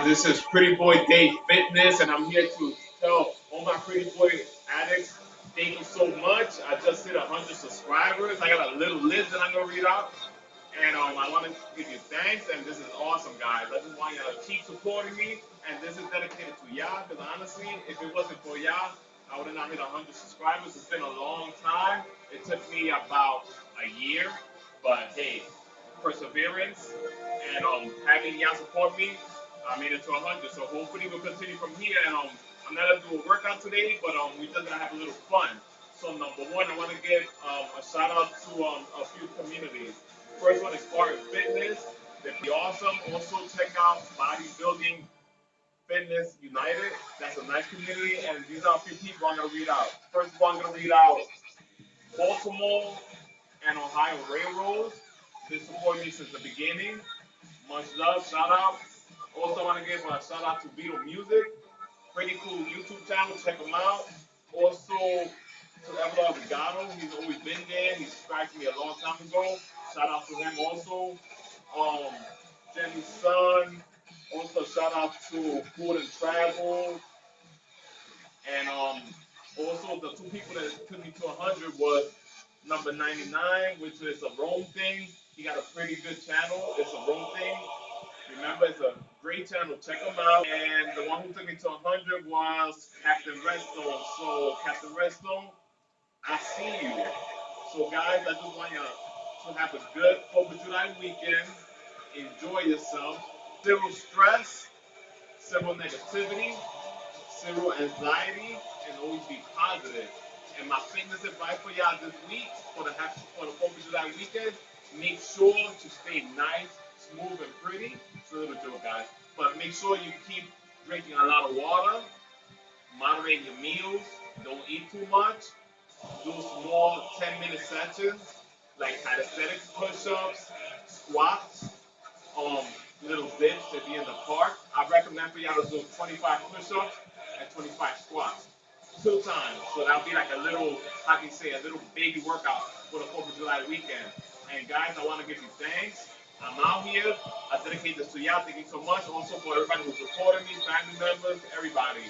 This is Pretty Boy Dave Fitness, and I'm here to tell all my Pretty Boy addicts thank you so much. I just hit 100 subscribers. I got a little list that I'm going to read out. And um, I want to give you thanks, and this is awesome, guys. I just want you to keep supporting me, and this is dedicated to y'all, because honestly, if it wasn't for y'all, I would have not hit 100 subscribers. It's been a long time. It took me about a year, but hey, perseverance and um, having y'all support me, I made it to 100. So hopefully we'll continue from here. And um, I'm not gonna do a workout today, but um, we just gonna have a little fun. So number one, I want to give um, a shout out to um, a few communities. First one is Spartan Fitness. They'd be awesome. Also check out Bodybuilding Fitness United. That's a nice community, and these are a few people I'm gonna read out. First one, I'm gonna read out Baltimore and Ohio Railroads. They support me since the beginning. Much love, shout out. Also want to give a shout out to Vito Music. Pretty cool YouTube channel, check them out. Also to Everard Regato, he's always been there. He subscribed to me a long time ago. Shout out to him also. Um, Jenny's son. Also shout out to Food and Travel. And um, also the two people that took me to 100 was number 99, which is a Rome thing. He got a pretty good channel. It's a Rome thing. Remember, it's a great channel. Check them out. And the one who took me to 100 was Captain Redstone. So, Captain Redstone, I see you. So, guys, I just want you to have a good 4th of July weekend. Enjoy yourself. Zero stress, zero negativity, zero anxiety, and always be positive. And my fitness advice for y'all this week for the for the 4th of July weekend, make sure to stay nice, smooth, and pretty. A little joke, guys. But make sure you keep drinking a lot of water, moderate your meals, don't eat too much, do small 10 minute sessions like calisthenics push-ups, squats, um, little dips if you're in the park. I recommend for y'all to do 25 push-ups and 25 squats two times. So that'll be like a little, how can you say, a little baby workout for the 4th of July weekend. And guys, I want to give you thanks. I'm out here. I dedicate this to y'all. Thank you so much. Also for everybody who supported me, family members, everybody.